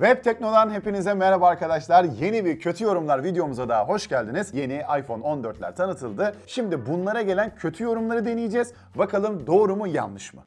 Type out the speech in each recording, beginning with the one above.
Web Tekno'dan hepinize merhaba arkadaşlar. Yeni bir kötü yorumlar videomuza daha hoş geldiniz. Yeni iPhone 14'ler tanıtıldı. Şimdi bunlara gelen kötü yorumları deneyeceğiz. Bakalım doğru mu yanlış mı?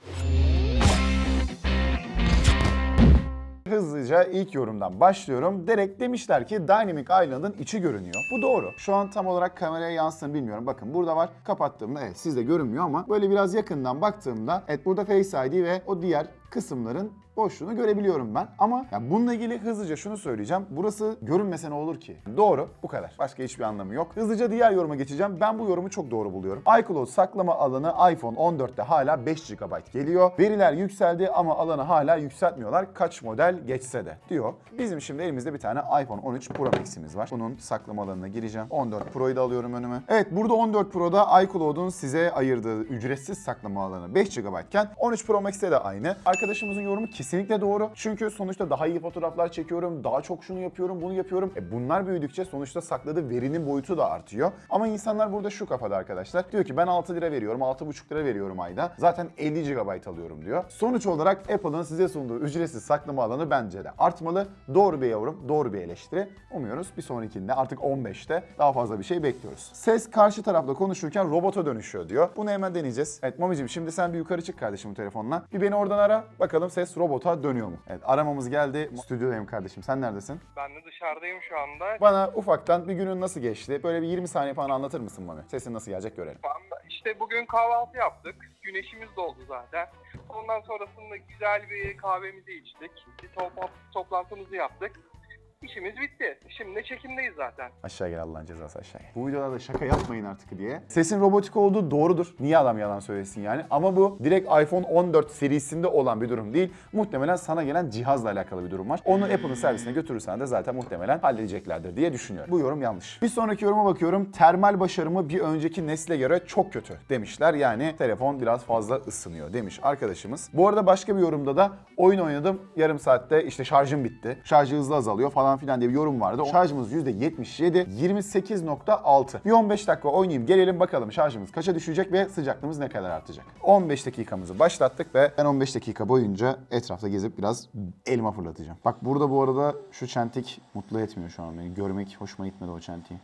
Hızlıca ilk yorumdan başlıyorum. Direkt demişler ki Dynamic Island'ın içi görünüyor. Bu doğru. Şu an tam olarak kameraya yansın bilmiyorum. Bakın burada var. Kapattığımda evet sizde görünmüyor ama böyle biraz yakından baktığımda evet burada Face ID ve o diğer kısımların boşluğunu görebiliyorum ben. Ama ya bununla ilgili hızlıca şunu söyleyeceğim. Burası görünmese ne olur ki? Doğru. Bu kadar. Başka hiçbir anlamı yok. Hızlıca diğer yoruma geçeceğim. Ben bu yorumu çok doğru buluyorum. iCloud saklama alanı iPhone 14'te hala 5 GB geliyor. Veriler yükseldi ama alanı hala yükseltmiyorlar. Kaç model geçse de diyor. Bizim şimdi elimizde bir tane iPhone 13 Pro Max'imiz var. Bunun saklama alanına gireceğim. 14 Pro'yu da alıyorum önüme. Evet burada 14 Pro'da iCloud'un size ayırdığı ücretsiz saklama alanı 5 GB iken 13 Pro Max'te de aynı. Arkadaşımızın yorumu kesinlikle doğru. Çünkü sonuçta daha iyi fotoğraflar çekiyorum, daha çok şunu yapıyorum, bunu yapıyorum. E bunlar büyüdükçe sonuçta sakladığı verinin boyutu da artıyor. Ama insanlar burada şu kafada arkadaşlar. Diyor ki ben 6 lira veriyorum, 6,5 lira veriyorum ayda. Zaten 50 GB alıyorum diyor. Sonuç olarak Apple'ın size sunduğu ücretsiz saklama alanı bence de artmalı. Doğru bir yorum, doğru bir eleştiri. Umuyoruz bir sonrakinde artık 15'te daha fazla bir şey bekliyoruz. Ses karşı tarafla konuşurken robota dönüşüyor diyor. Bunu hemen deneyeceğiz. Evet Mami'cim şimdi sen bir yukarı çık kardeşim bu telefonla. Bir beni oradan ara. Bakalım ses robota dönüyor mu? Evet aramamız geldi. Stüdyodayım kardeşim. Sen neredesin? Ben de dışarıdayım şu anda. Bana ufaktan bir günün nasıl geçti? Böyle bir 20 saniye falan anlatır mısın Mami? Sesin nasıl gelecek görelim. Anda işte bugün kahvaltı yaptık. Güneşimiz doldu zaten. Ondan sonrasında güzel bir kahvemizi içtik. Bir topla- toplantımızı yaptık. İşimiz bitti. Şimdi çekimdeyiz zaten. Aşağı gel Allah'ın cezası aşağı gel. Bu videolarda şaka yapmayın artık diye. Sesin robotik olduğu doğrudur. Niye adam yalan söylesin yani? Ama bu direkt iPhone 14 serisinde olan bir durum değil. Muhtemelen sana gelen cihazla alakalı bir durum var. Onu Apple'ın servisine götürürsen de zaten muhtemelen halledeceklerdir diye düşünüyorum. Bu yorum yanlış. Bir sonraki yoruma bakıyorum. Termal başarımı bir önceki nesle göre çok kötü demişler. Yani telefon biraz fazla ısınıyor demiş arkadaşımız. Bu arada başka bir yorumda da oyun oynadım. Yarım saatte işte şarjım bitti. Şarjı hızlı azalıyor falan filan diye bir yorum vardı. Şarjımız %77, 28.6. Bir 15 dakika oynayayım gelelim bakalım şarjımız kaça düşecek ve sıcaklığımız ne kadar artacak. 15 dakikamızı başlattık ve ben 15 dakika boyunca etrafta gezip biraz elma fırlatacağım. Bak burada bu arada şu çentik mutlu etmiyor şu an beni. Görmek hoşuma gitmedi o çentiği.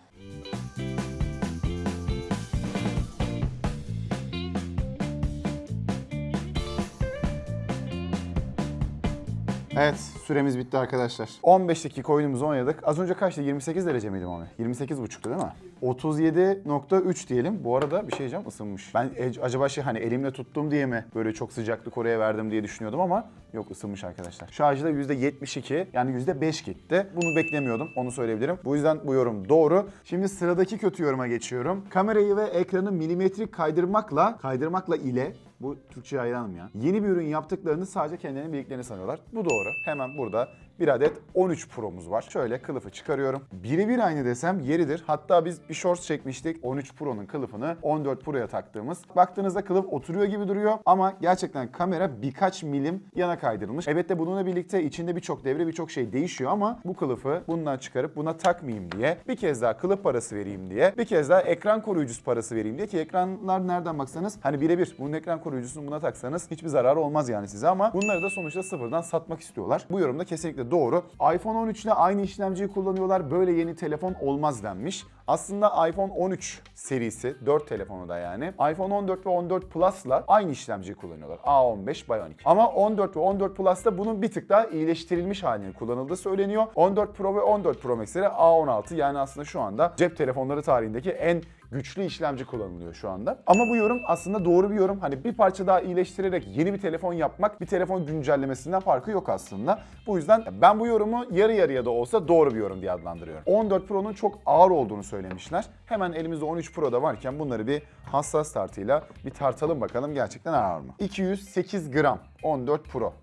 Evet süremiz bitti arkadaşlar. 15 dakika oyunumuzu oynadık. Az önce kaçtı? 28 derece miydi onu? 28,5'tu değil mi? 37.3 diyelim. Bu arada bir şey diyeceğim ısınmış. Ben acaba şey hani elimle tuttum diye mi böyle çok sıcaklık oraya verdim diye düşünüyordum ama yok ısınmış arkadaşlar. Şarjı da %72 yani %5 gitti. Bunu beklemiyordum onu söyleyebilirim. Bu yüzden bu yorum doğru. Şimdi sıradaki kötü yoruma geçiyorum. Kamerayı ve ekranı milimetrik kaydırmakla, kaydırmakla ile bu Türkçe'ye hayranım ya. Yeni bir ürün yaptıklarını sadece kendilerinin bildiklerini sanıyorlar. Bu doğru. Hemen burada bir adet 13 Pro'muz var. Şöyle kılıfı çıkarıyorum. Birebir aynı desem yeridir. Hatta biz bir shorts çekmiştik. 13 Pro'nun kılıfını 14 Pro'ya taktığımız. Baktığınızda kılıf oturuyor gibi duruyor ama gerçekten kamera birkaç milim yana kaydırılmış. Evet de bununla birlikte içinde birçok devre birçok şey değişiyor ama bu kılıfı bundan çıkarıp buna takmayayım diye bir kez daha kılıf parası vereyim diye bir kez daha ekran koruyucusu parası vereyim diye ki ekranlar nereden baksanız hani birebir bunun ekran koruyucusunu buna taksanız hiçbir zararı olmaz yani size ama bunları da sonuçta sıfırdan satmak istiyorlar. Bu yorumda kesinlikle doğru. iPhone 13 ile aynı işlemciyi kullanıyorlar. Böyle yeni telefon olmaz denmiş. Aslında iPhone 13 serisi 4 telefonu da yani iPhone 14 ve 14 Plus'la aynı işlemciyi kullanıyorlar. A15 Bionic. Ama 14 ve 14 Plus'ta bunun bir tık daha iyileştirilmiş halinin kullanıldığı söyleniyor. 14 Pro ve 14 Pro Max'lere A16 yani aslında şu anda cep telefonları tarihindeki en güçlü işlemci kullanılıyor şu anda. Ama bu yorum aslında doğru bir yorum. Hani bir parça daha iyileştirerek yeni bir telefon yapmak bir telefon güncellemesinden farkı yok aslında. Bu yüzden ben bu yorumu yarı yarıya da olsa doğru bir yorum diye adlandırıyorum. 14 Pro'nun çok ağır olduğunu söylemişler. Hemen elimizde 13 Pro'da varken bunları bir hassas tartıyla bir tartalım bakalım gerçekten ağır mı? 208 gram 14 Pro.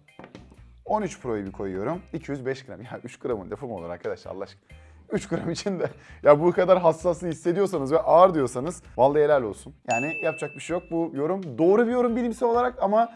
13 Pro'yu bir koyuyorum. 205 gram. Ya 3 gramın lafı mı olur arkadaşlar Allah aşkına? 3 gram için de ya bu kadar hassaslığı hissediyorsanız ve ağır diyorsanız vallahi helal olsun. Yani yapacak bir şey yok. Bu yorum doğru bir yorum bilimsel olarak ama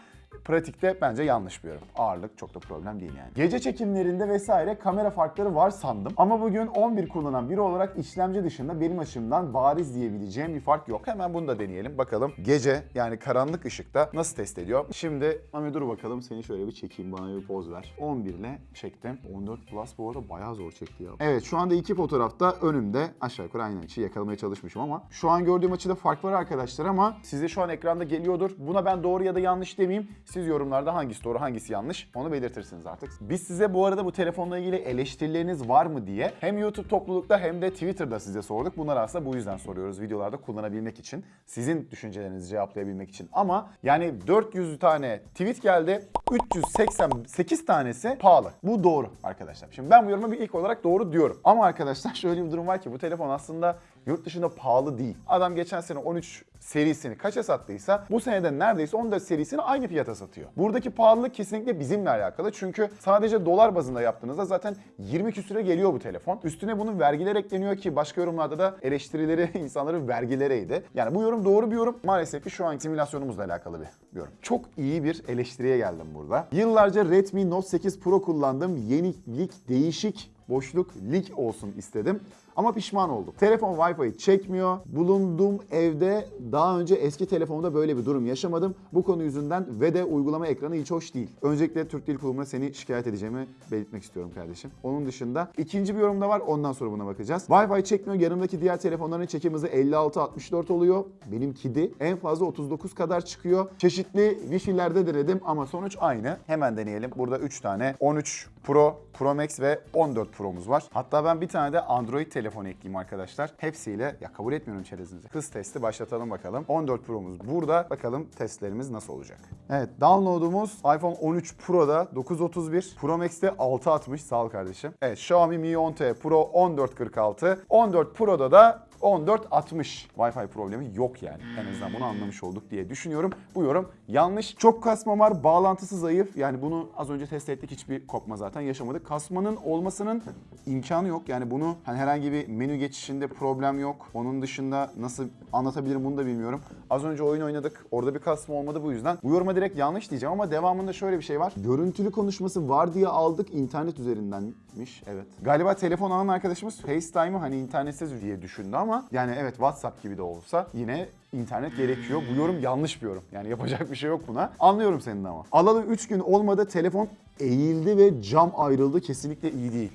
pratikte bence yanlış bir yorum. Ağırlık çok da problem değil yani. Gece çekimlerinde vesaire kamera farkları var sandım. Ama bugün 11 kullanan biri olarak işlemci dışında benim açımdan bariz diyebileceğim bir fark yok. Hemen bunu da deneyelim. Bakalım gece yani karanlık ışıkta nasıl test ediyor? Şimdi Mami dur bakalım seni şöyle bir çekeyim bana bir poz ver. 11 ile çektim. 14 Plus bu arada bayağı zor çekti ya. Evet şu anda iki fotoğrafta önümde aşağı yukarı aynı açıyı yakalamaya çalışmışım ama şu an gördüğüm açıda fark var arkadaşlar ama size şu an ekranda geliyordur. Buna ben doğru ya da yanlış demeyeyim. Siz yorumlarda hangisi doğru hangisi yanlış onu belirtirsiniz artık. Biz size bu arada bu telefonla ilgili eleştirileriniz var mı diye hem YouTube toplulukta hem de Twitter'da size sorduk. Bunları aslında bu yüzden soruyoruz videolarda kullanabilmek için. Sizin düşüncelerinizi cevaplayabilmek için. Ama yani 400 tane tweet geldi. 388 tanesi pahalı. Bu doğru arkadaşlar. Şimdi ben bu yoruma bir ilk olarak doğru diyorum. Ama arkadaşlar şöyle bir durum var ki bu telefon aslında yurt dışında pahalı değil. Adam geçen sene 13 serisini kaça sattıysa bu senede neredeyse 14 serisini aynı fiyata satıyor. Buradaki pahalılık kesinlikle bizimle alakalı. Çünkü sadece dolar bazında yaptığınızda zaten 20 küsüre geliyor bu telefon. Üstüne bunun vergiler ekleniyor ki başka yorumlarda da eleştirileri insanların vergilereydi. Yani bu yorum doğru bir yorum. Maalesef ki şu an simülasyonumuzla alakalı bir yorum. Çok iyi bir eleştiriye geldim burada. Yıllarca Redmi Note 8 Pro kullandım. Yenilik, değişik boşluk lig olsun istedim. Ama pişman oldum. Telefon Wi-Fi çekmiyor. Bulunduğum evde daha önce eski telefonda böyle bir durum yaşamadım. Bu konu yüzünden ve de uygulama ekranı hiç hoş değil. Öncelikle Türk Dil Kurumu'na seni şikayet edeceğimi belirtmek istiyorum kardeşim. Onun dışında ikinci bir yorum da var. Ondan sonra buna bakacağız. Wi-Fi çekmiyor. Yanımdaki diğer telefonların çekim hızı 56-64 oluyor. Benimki de en fazla 39 kadar çıkıyor. Çeşitli Wi-Fi'lerde denedim ama sonuç aynı. Hemen deneyelim. Burada 3 tane 13 Pro, Pro Max ve 14 Pro'muz var. Hatta ben bir tane de Android telefon ekleyeyim arkadaşlar. Hepsiyle ya kabul etmiyorum çerezinizi. Hız testi başlatalım bakalım. 14 Pro'muz burada. Bakalım testlerimiz nasıl olacak. Evet download'umuz iPhone 13 Pro'da 931. Pro Max'te 660. Sağ ol kardeşim. Evet Xiaomi Mi 10T Pro 1446. 14 Pro'da da 1460 Wi-Fi problemi yok yani. En azından bunu anlamış olduk diye düşünüyorum. Bu yorum yanlış. Çok kasma var, bağlantısı zayıf. Yani bunu az önce test ettik hiçbir kopma zaten yaşamadık. Kasmanın olmasının imkanı yok. Yani bunu hani herhangi bir menü geçişinde problem yok. Onun dışında nasıl anlatabilirim bunu da bilmiyorum. Az önce oyun oynadık. Orada bir kasma olmadı bu yüzden. Bu yoruma direkt yanlış diyeceğim ama devamında şöyle bir şey var. Görüntülü konuşması var diye aldık internet üzerindenmiş. Evet. Galiba telefon alan arkadaşımız FaceTime'ı hani internetsiz diye düşündü ama yani evet WhatsApp gibi de olsa yine internet gerekiyor. Bu yorum yanlış bir yorum. Yani yapacak bir şey yok buna. Anlıyorum senin ama. Alalı 3 gün olmadı telefon eğildi ve cam ayrıldı. Kesinlikle iyi değil.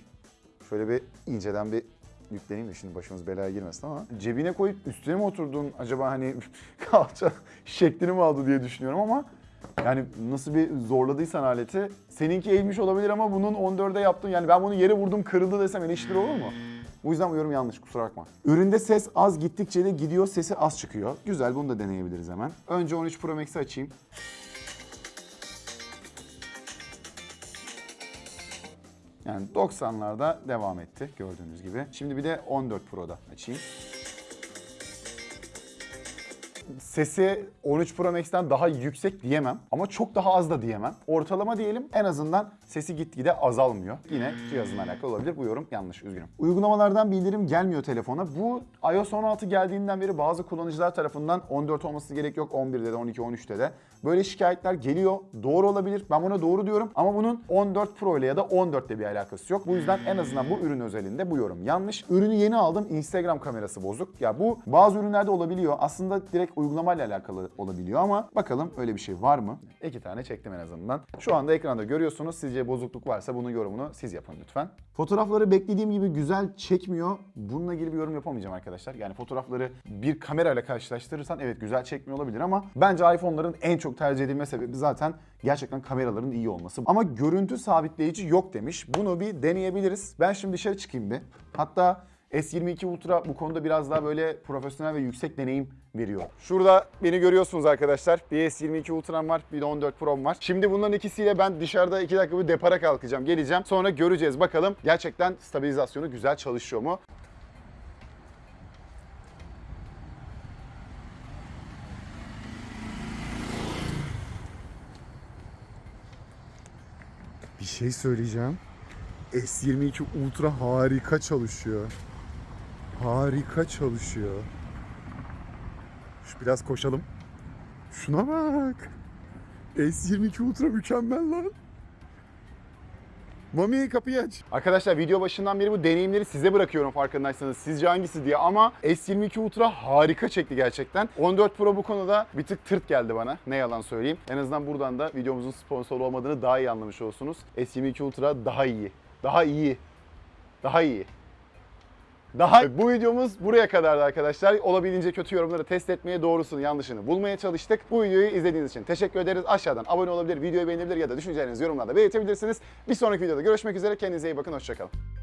Şöyle bir inceden bir yükleneyim de şimdi başımız belaya girmesin ama cebine koyup üstüne mi oturdun acaba hani kalça şeklini mi aldı diye düşünüyorum ama yani nasıl bir zorladıysan aleti seninki eğilmiş olabilir ama bunun 14'e yaptın yani ben bunu yere vurdum kırıldı desem eleştiri olur mu? Bu yüzden bu yorum yanlış kusura bakma. Üründe ses az gittikçe de gidiyor sesi az çıkıyor. Güzel bunu da deneyebiliriz hemen. Önce 13 Pro Max'i açayım. Yani 90'larda devam etti gördüğünüz gibi. Şimdi bir de 14 Pro'da açayım. Sesi 13 Pro Max'ten daha yüksek diyemem ama çok daha az da diyemem. Ortalama diyelim en azından sesi gitgide azalmıyor. Yine cihazınla alakalı olabilir. Bu yorum yanlış üzgünüm. Uygulamalardan bildirim gelmiyor telefona. Bu iOS 16 geldiğinden beri bazı kullanıcılar tarafından 14 olması gerek yok 11'de de 12 13'te de. Böyle şikayetler geliyor. Doğru olabilir. Ben buna doğru diyorum ama bunun 14 Pro ile ya da 14 ile bir alakası yok. Bu yüzden en azından bu ürün özelinde bu yorum yanlış. Ürünü yeni aldım. Instagram kamerası bozuk. Ya bu bazı ürünlerde olabiliyor. Aslında direkt uygulamayla alakalı olabiliyor ama bakalım öyle bir şey var mı? İki tane çektim en azından. Şu anda ekranda görüyorsunuz. Sizce bozukluk varsa bunun yorumunu siz yapın lütfen. Fotoğrafları beklediğim gibi güzel çekmiyor. Bununla ilgili bir yorum yapamayacağım arkadaşlar. Yani fotoğrafları bir kamerayla karşılaştırırsan evet güzel çekmiyor olabilir ama bence iPhone'ların en çok tercih edilme sebebi zaten gerçekten kameraların iyi olması. Ama görüntü sabitleyici yok demiş. Bunu bir deneyebiliriz. Ben şimdi dışarı çıkayım bir. Hatta S22 Ultra bu konuda biraz daha böyle profesyonel ve yüksek deneyim veriyor. Şurada beni görüyorsunuz arkadaşlar. Bir S22 Ultra'm var, bir de 14 Pro'm var. Şimdi bunların ikisiyle ben dışarıda 2 dakika bir depara kalkacağım. Geleceğim. Sonra göreceğiz bakalım gerçekten stabilizasyonu güzel çalışıyor mu? Bir şey söyleyeceğim. S22 Ultra harika çalışıyor. Harika çalışıyor. Şu biraz koşalım. Şuna bak. S22 Ultra mükemmel lan. Mami kapıyı aç. Arkadaşlar video başından beri bu deneyimleri size bırakıyorum farkındaysanız. Sizce hangisi diye ama S22 Ultra harika çekti gerçekten. 14 Pro bu konuda bir tık tırt geldi bana. Ne yalan söyleyeyim. En azından buradan da videomuzun sponsor olmadığını daha iyi anlamış olsunuz. S22 Ultra daha iyi. Daha iyi. Daha iyi. Daha bu videomuz buraya kadardı arkadaşlar. Olabildiğince kötü yorumları test etmeye, doğrusunu, yanlışını bulmaya çalıştık. Bu videoyu izlediğiniz için teşekkür ederiz. Aşağıdan abone olabilir, videoyu beğenebilir ya da düşüncelerinizi yorumlarda belirtebilirsiniz. Bir sonraki videoda görüşmek üzere. Kendinize iyi bakın. Hoşçakalın.